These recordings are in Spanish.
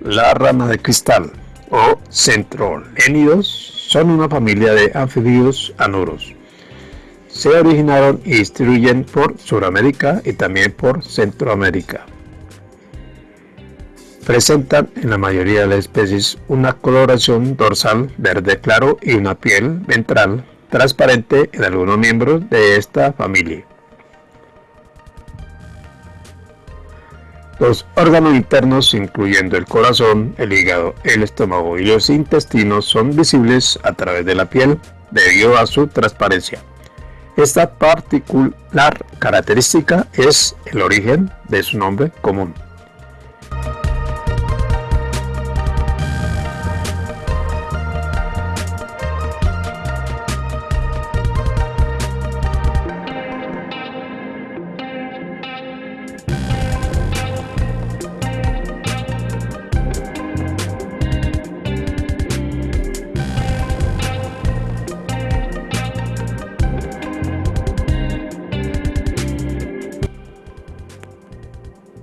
La rana de cristal o centrolénidos son una familia de anfibios anuros. Se originaron y distribuyen por Sudamérica y también por Centroamérica. Presentan en la mayoría de las especies una coloración dorsal verde claro y una piel ventral transparente en algunos miembros de esta familia. Los órganos internos, incluyendo el corazón, el hígado, el estómago y los intestinos, son visibles a través de la piel debido a su transparencia. Esta particular característica es el origen de su nombre común.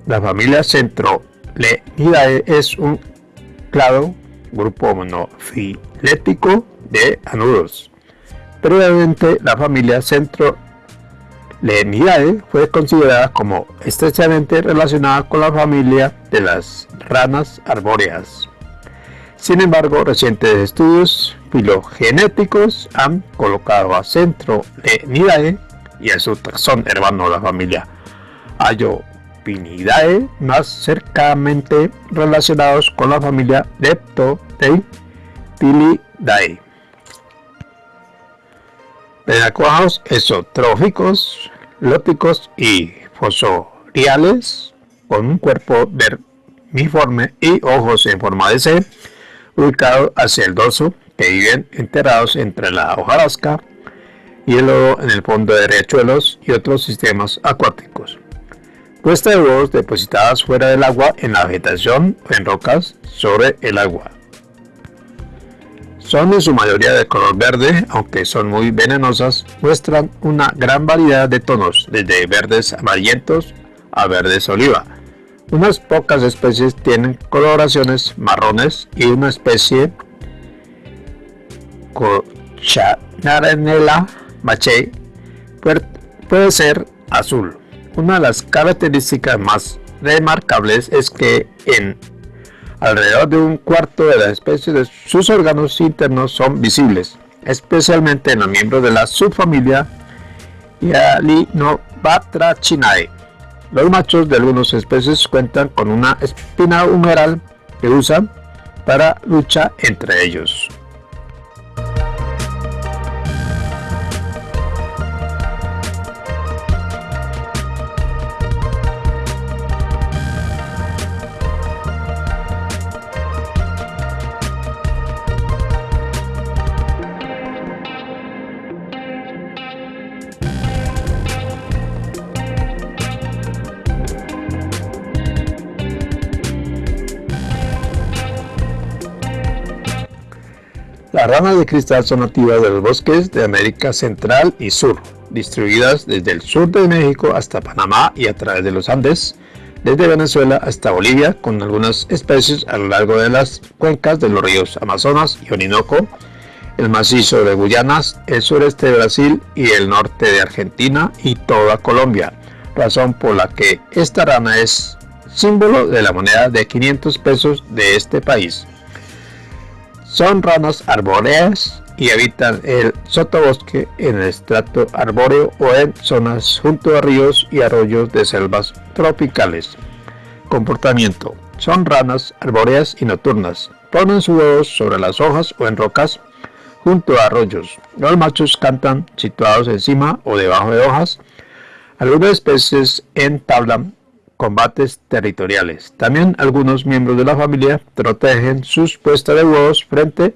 La familia Centrolenidae es un clado grupo monofilético de anuros. Previamente, la familia Centrolenidae fue considerada como estrechamente relacionada con la familia de las ranas arbóreas. Sin embargo, recientes estudios filogenéticos han colocado a Centrolenidae y a su taxón hermano la familia Ayo más cercanamente relacionados con la familia Leptodactylidae. Pedacojos exotróficos, lóticos y fosoriales, con un cuerpo vermiforme y ojos en forma de C, ubicados hacia el dorso, que viven enterrados entre la hojarasca y el lodo en el fondo de riachuelos y otros sistemas acuáticos. Puesta de huevos depositadas fuera del agua en la vegetación o en rocas sobre el agua. Son en su mayoría de color verde, aunque son muy venenosas, muestran una gran variedad de tonos, desde verdes amarillentos a verdes oliva. Unas pocas especies tienen coloraciones marrones y una especie Cochanarella mache puede ser azul. Una de las características más remarcables es que en alrededor de un cuarto de las especies sus órganos internos son visibles, especialmente en los miembros de la subfamilia Hyalinobatrachinae. Los machos de algunas especies cuentan con una espina humeral que usan para lucha entre ellos. Las ranas de cristal son nativas de los bosques de América Central y Sur, distribuidas desde el sur de México hasta Panamá y a través de los Andes, desde Venezuela hasta Bolivia, con algunas especies a lo largo de las cuencas de los ríos Amazonas y Orinoco, el macizo de Guyanas, el sureste de Brasil y el norte de Argentina y toda Colombia, razón por la que esta rana es símbolo de la moneda de 500 pesos de este país. Son ranas arbóreas y habitan el sotobosque en el estrato arbóreo o en zonas junto a ríos y arroyos de selvas tropicales. Comportamiento. Son ranas arbóreas y nocturnas. Ponen sus huevos sobre las hojas o en rocas junto a arroyos. Los machos cantan situados encima o debajo de hojas. Algunas especies entablan combates territoriales. También algunos miembros de la familia protegen sus puestas de huevos frente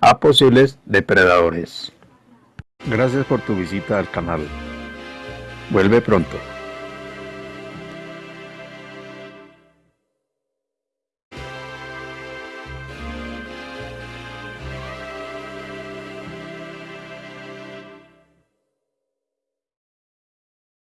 a posibles depredadores. Gracias por tu visita al canal. Vuelve pronto.